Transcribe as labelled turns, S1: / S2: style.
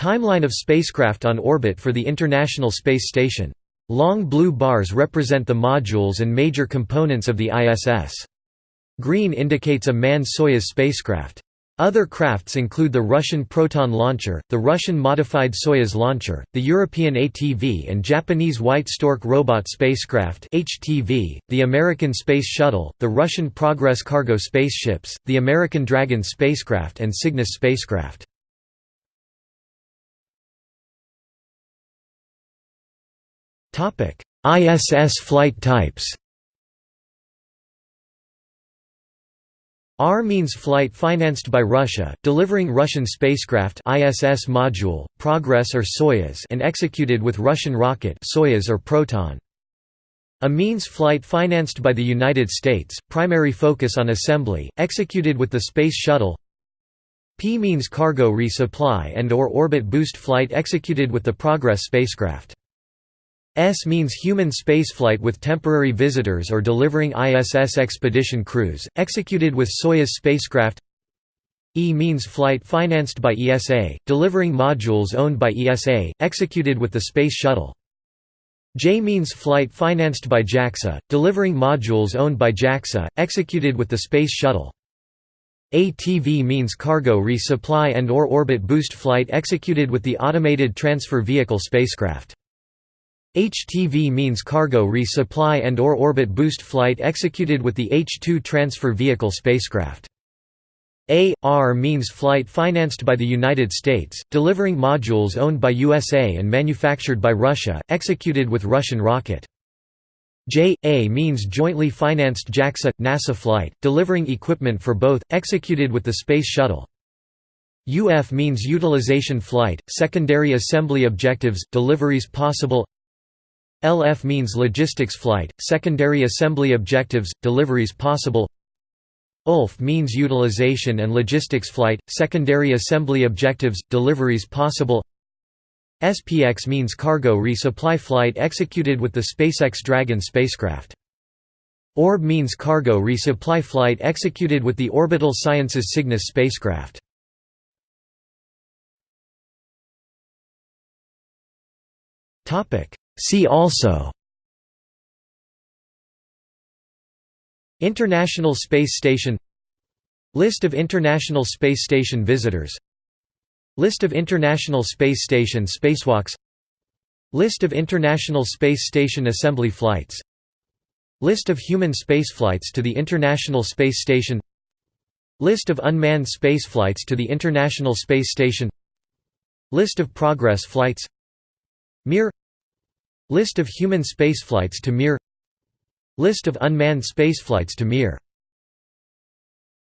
S1: Timeline of spacecraft on orbit for the International Space Station. Long blue bars represent the modules and major components of the ISS. Green indicates a manned Soyuz spacecraft. Other crafts include the Russian Proton launcher, the Russian modified Soyuz launcher, the European ATV and Japanese White Stork robot spacecraft (HTV), the American Space Shuttle, the Russian Progress cargo spaceships, the American Dragon spacecraft and Cygnus spacecraft. ISS flight types. R means flight financed by Russia, delivering Russian spacecraft ISS module, Progress or Soyuz and executed with Russian rocket Soyuz or Proton. A means flight financed by the United States, primary focus on assembly, executed with the Space Shuttle P means cargo resupply and or orbit boost flight executed with the Progress spacecraft. S means human spaceflight with temporary visitors or delivering ISS expedition crews, executed with Soyuz spacecraft E means flight financed by ESA, delivering modules owned by ESA, executed with the Space Shuttle. J means flight financed by JAXA, delivering modules owned by JAXA, executed with the Space Shuttle. ATV means cargo resupply and or orbit boost flight executed with the Automated Transfer Vehicle spacecraft. HTV means cargo resupply and or orbit boost flight executed with the H-2 transfer vehicle spacecraft. AR means flight financed by the United States, delivering modules owned by USA and manufactured by Russia, executed with Russian rocket. JA means jointly financed JAXA NASA flight, delivering equipment for both, executed with the Space Shuttle. UF means utilization flight, secondary assembly objectives, deliveries possible. LF means logistics flight, secondary assembly objectives, deliveries possible ULF means utilization and logistics flight, secondary assembly objectives, deliveries possible SPX means cargo resupply flight executed with the SpaceX Dragon spacecraft. ORB means cargo resupply flight executed with the Orbital Sciences Cygnus spacecraft. See also International Space Station List of International Space Station visitors List of International Space Station spacewalks List of International Space Station assembly flights List of human spaceflights to the International Space Station List of unmanned spaceflights to the International Space Station List of Progress flights Mir List of human spaceflights to Mir. List of unmanned spaceflights to Mir